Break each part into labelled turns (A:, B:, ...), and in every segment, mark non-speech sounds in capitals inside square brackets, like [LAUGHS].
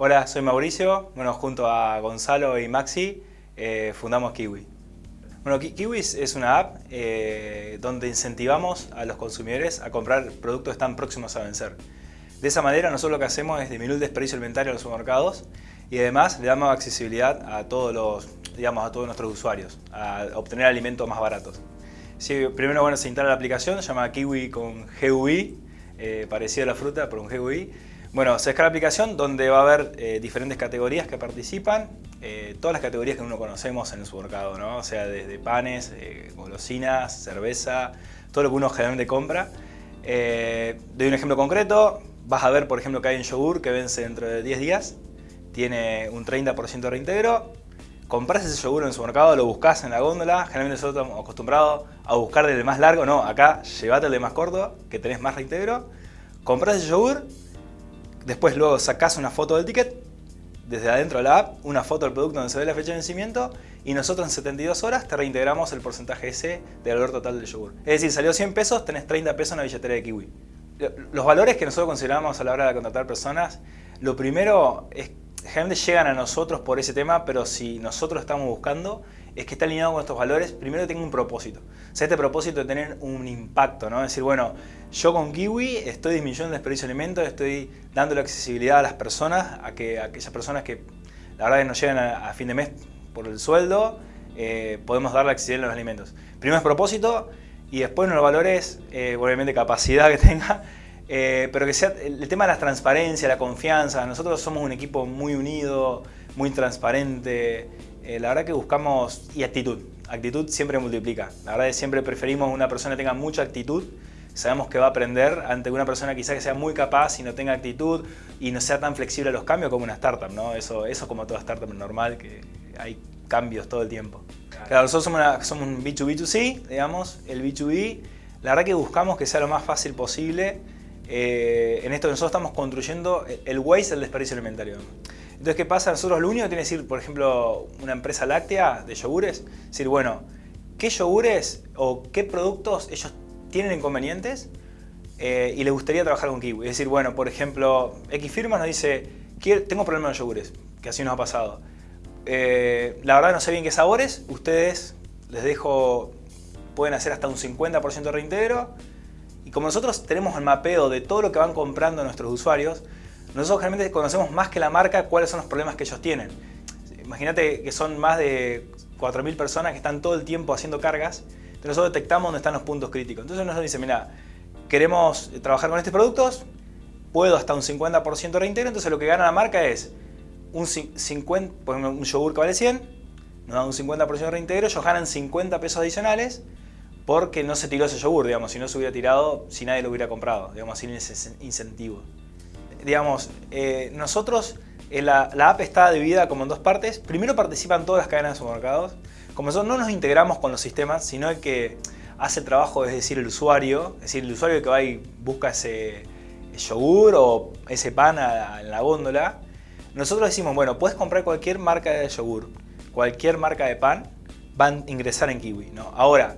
A: Hola, soy Mauricio. Bueno, junto a Gonzalo y Maxi eh, fundamos Kiwi. Bueno, Kiwi es una app eh, donde incentivamos a los consumidores a comprar productos están próximos a vencer. De esa manera nosotros lo que hacemos es disminuir el desperdicio alimentario en los supermercados y además le damos accesibilidad a todos los, digamos, a todos nuestros usuarios, a obtener alimentos más baratos. primero bueno, se instala la aplicación, se llama Kiwi con GUI, eh, parecido a la fruta, pero un GUI. Bueno, se descarga la aplicación donde va a haber eh, diferentes categorías que participan, eh, todas las categorías que uno conocemos en el supermercado, ¿no? O sea, desde panes, golosinas, cerveza, todo lo que uno generalmente compra. doy un ejemplo concreto, vas a ver, por ejemplo, que hay un yogur que vence dentro de 10 días, tiene un 30% de reintegro, compras ese yogur en el supermercado, lo buscas en la góndola, generalmente nosotros estamos acostumbrados a buscar del más largo, no, acá llévate el de más corto, que tenés más reintegro, compras ese yogur, después luego sacás una foto del ticket, desde adentro de la app, una foto del producto donde se ve la fecha de vencimiento y nosotros en 72 horas te reintegramos el porcentaje ese del valor total del yogur. Es decir, salió 100 pesos, tenés 30 pesos en la billetera de Kiwi. Los valores que nosotros consideramos a la hora de contratar personas, lo primero es generalmente llegan a nosotros por ese tema, pero si nosotros estamos buscando es que está alineado con estos valores, primero tenga un propósito. O sea, este propósito de tener un impacto, ¿no? Es decir, bueno, yo con Kiwi estoy disminuyendo el desperdicio de alimentos, estoy dando la accesibilidad a las personas, a, que, aquellas personas que la verdad que no llegan a, fin de mes por el sueldo, eh, podemos dar la accesibilidad a los alimentos. Primero es propósito y después los valores, eh, obviamente capacidad que [LAUGHS] tenga, eh, pero que sea el tema de la transparencia, la confianza. Nosotros somos un equipo muy unido, muy transparente. Eh, la verdad que buscamos... y actitud. Actitud siempre multiplica. La verdad que siempre preferimos una persona que tenga mucha actitud. Sabemos que va a aprender ante una persona quizá que sea muy capaz y no tenga actitud y no sea tan flexible a los cambios como una startup. ¿no? Eso, eso como toda startup normal, que hay cambios todo el tiempo. Claro, nosotros somos, somos un B2B2C, digamos. El B2B, la verdad que buscamos que sea lo más fácil posible eh, en esto nosotros estamos construyendo el waste del desperdicio alimentario. Entonces, ¿qué pasa? Nosotros lo único que tiene que decir, por ejemplo, una empresa láctea de yogures, decir, bueno, ¿qué yogures o qué productos ellos tienen inconvenientes eh, y les gustaría trabajar con Kiwi? Es decir, bueno, por ejemplo, X firma nos dice, tengo problemas con yogures, que así nos ha pasado. Eh, la verdad no sé bien qué sabores, ustedes les dejo, pueden hacer hasta un 50% de reintegro, y como nosotros tenemos el mapeo de todo lo que van comprando nuestros usuarios, nosotros generalmente conocemos más que la marca cuáles son los problemas que ellos tienen. Imagínate que son más de 4.000 personas que están todo el tiempo haciendo cargas, entonces nosotros detectamos dónde están los puntos críticos. Entonces nos dice, mira, queremos trabajar con estos productos, puedo hasta un 50% de reintegro, entonces lo que gana la marca es un 50, por ejemplo, un yogur que vale 100, nos dan un 50% de reintegro, ellos ganan 50 pesos adicionales, porque no se tiró ese yogur, digamos, si no se hubiera tirado, si nadie lo hubiera comprado, digamos, sin ese incentivo. Digamos, eh, nosotros, eh, la, app está dividida como en dos partes. Primero participan todas las cadenas de supermercados. Como nosotros no nos integramos con los sistemas, sino el que hace el trabajo, es decir, el usuario, es decir, el usuario que va y busca ese yogur o ese pan en la góndola, nosotros decimos, bueno, puedes comprar cualquier marca de yogur, cualquier marca de pan, van a ingresar en Kiwi. ¿no? Ahora,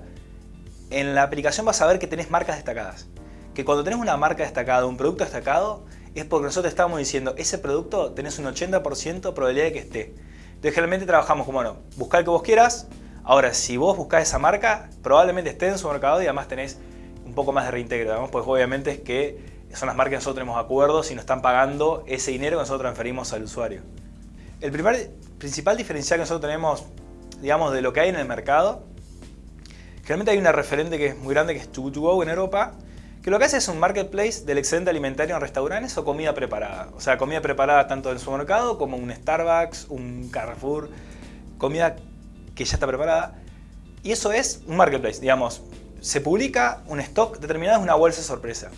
A: en la aplicación vas a ver que tenés marcas destacadas. Que cuando tenés una marca destacada, un producto destacado, es porque nosotros estamos diciendo, ese producto tenés un 80% probabilidad de que esté. Entonces generalmente trabajamos como, bueno, buscar el que vos quieras. Ahora, si vos buscás esa marca, probablemente esté en su mercado y además tenés un poco más de reintegro. Pues obviamente es que son las marcas que nosotros tenemos acuerdos y nos están pagando ese dinero que nosotros transferimos al usuario. El primer, principal diferencial que nosotros tenemos, digamos, de lo que hay en el mercado Generalmente hay una referente que es muy grande que es Too Go en Europa, que lo que hace es un marketplace del excedente alimentario en restaurantes o comida preparada. O sea, comida preparada tanto en el supermercado como un Starbucks, un Carrefour, comida que ya está preparada. Y eso es un marketplace, digamos. Se publica un stock determinado, es una bolsa sorpresa.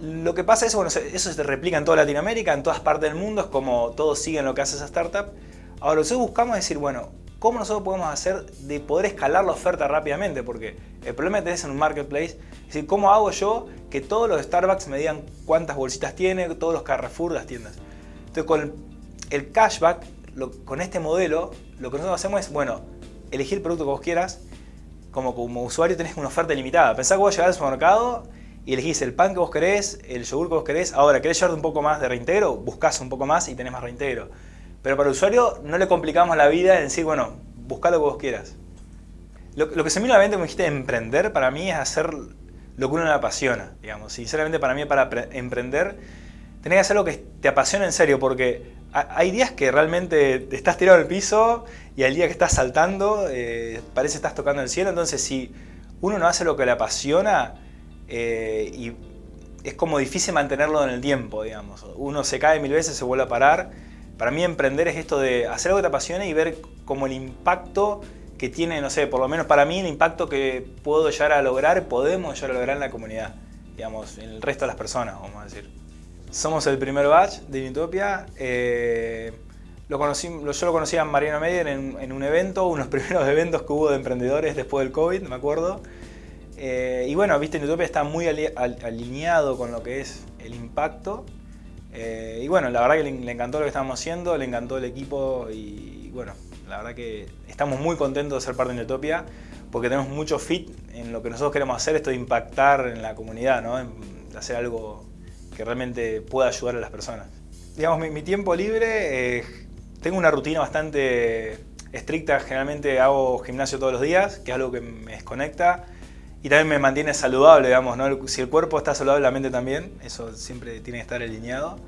A: Lo que pasa es, bueno, eso se replica en toda Latinoamérica, en todas partes del mundo, es como todos siguen lo que hace esa startup. Ahora, lo que buscamos es decir, bueno, ¿Cómo nosotros podemos hacer de poder escalar la oferta rápidamente? Porque el problema que tenés en un marketplace es decir, ¿cómo hago yo que todos los Starbucks me digan cuántas bolsitas tiene, todos los Carrefour, las tiendas? Entonces con el cashback, con este modelo, lo que nosotros hacemos es, bueno, elegir el producto que vos quieras, como como usuario tenés una oferta limitada. Pensá que vos llegás al supermercado y elegís el pan que vos querés, el yogur que vos querés. Ahora, ¿querés llevarte un poco más de reintegro? Buscás un poco más y tenés más reintegro. Pero para el usuario no le complicamos la vida en decir, bueno, buscá lo que vos quieras. Lo, que se me a la mente, como dijiste, emprender, para mí es hacer lo que uno le apasiona, digamos. Sinceramente, para mí, para emprender, tenés que hacer lo que te apasiona en serio, porque hay días que realmente estás tirado al piso y al día que estás saltando, eh, parece que estás tocando el cielo. Entonces, si uno no hace lo que le apasiona, eh, y es como difícil mantenerlo en el tiempo, digamos. Uno se cae mil veces, se vuelve a parar. Para mí emprender es esto de hacer algo que te apasione y ver como el impacto que tiene, no sé, por lo menos para mí el impacto que puedo llegar a lograr, podemos llegar a lograr en la comunidad, digamos, en el resto de las personas, vamos a decir. Somos el primer batch de Unitopia. Eh, lo conocí, yo lo conocí a Mariano Meyer en, en, un evento, unos [LAUGHS] primeros eventos que hubo de emprendedores después del COVID, me acuerdo. Eh, y bueno, viste, Utopia está muy alineado con lo que es el impacto. Eh, y bueno, la verdad que le, encantó lo que estamos haciendo, le encantó el equipo y, bueno, la verdad que estamos muy contentos de ser parte de Utopia porque tenemos mucho fit en lo que nosotros queremos hacer, esto de impactar en la comunidad, ¿no? de hacer algo que realmente pueda ayudar a las personas. Digamos, mi, tiempo libre, eh, tengo una rutina bastante estricta, generalmente hago gimnasio todos los días, que es algo que me desconecta y también me mantiene saludable, digamos, ¿no? Si el cuerpo está saludable, la mente también, eso siempre tiene que estar alineado.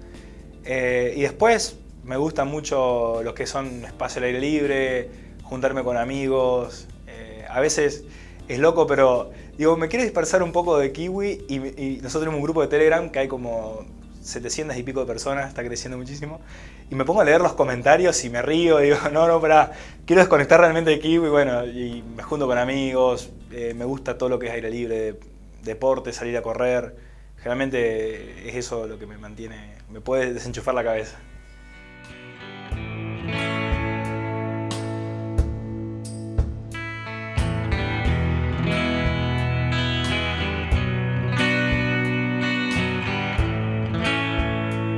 A: Eh, y después me gusta mucho lo que son espacio al aire libre, juntarme con amigos. Eh, a veces es loco, pero digo, me quiero dispersar un poco de Kiwi y, y nosotros tenemos un grupo de Telegram que hay como 700 y pico de personas, está creciendo muchísimo. Y me pongo a leer los comentarios y me río, y digo, [LAUGHS] no, no, para, quiero desconectar realmente de Kiwi, bueno, y me junto con amigos, eh, me gusta todo lo que es aire libre, deporte, salir a correr. Generalmente es eso lo que me mantiene, me puede desenchufar la cabeza.